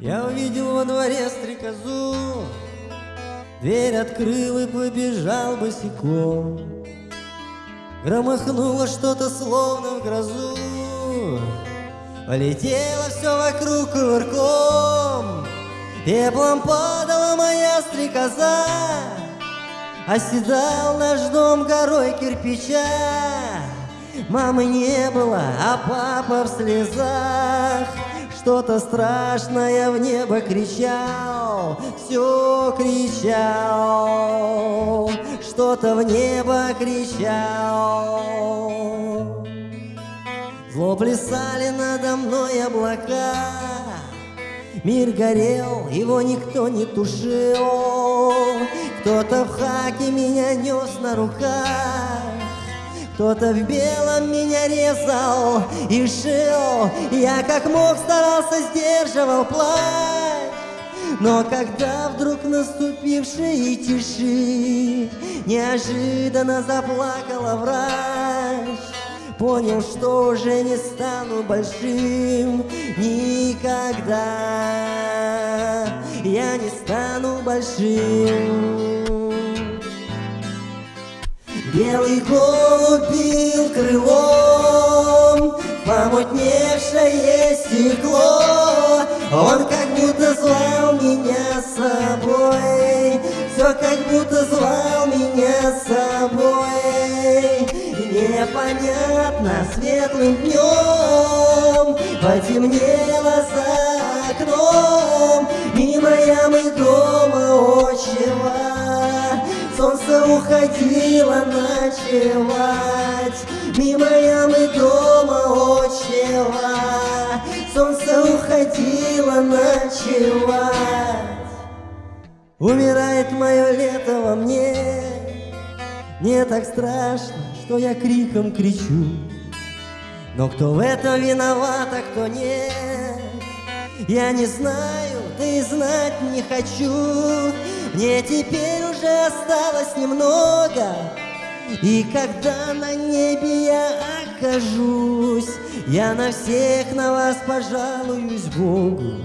Я увидел во дворе стрекозу, Дверь открыл и побежал босиком. Громыхнуло что-то словно в грозу, Полетело все вокруг кувырком, Пеплом падала моя стрекоза, Оседал наш дом горой кирпича. Мамы не было, а папа в слезах. Что-то страшное в небо кричал, все кричал, что-то в небо кричал. Зло плясали надо мной облака, Мир горел, его никто не тушил, Кто-то в хаке меня нес на руках, кто-то в белом меня резал и шил. Я как мог старался сдерживал плач Но когда вдруг наступившей тиши Неожиданно заплакала врач Понял, что уже не стану большим Никогда. Я не стану большим Белый голубь бил крылом Помутневшее стекло. Он как будто звал меня с собой Все как будто звал меня с собой. Непонятно светлым днем Потемнело за окном. Мимо ямы дома отчего Солнце уходило ночевать Мимо ямы дома отчева Солнце уходило ночевать Умирает мое лето во мне. Мне так страшно, что я криком кричу. Но кто в этом виноват, а кто нет? Я не знаю, да и знать не хочу мне теперь уже осталось немного И когда на небе я окажусь Я на всех на вас пожалуюсь Богу.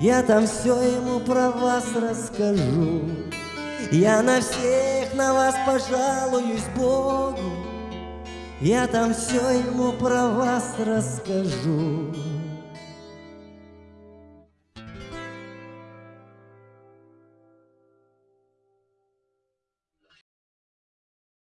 Я там все ему про вас расскажу. Я на всех на вас пожалуюсь Богу. Я там все ему про вас расскажу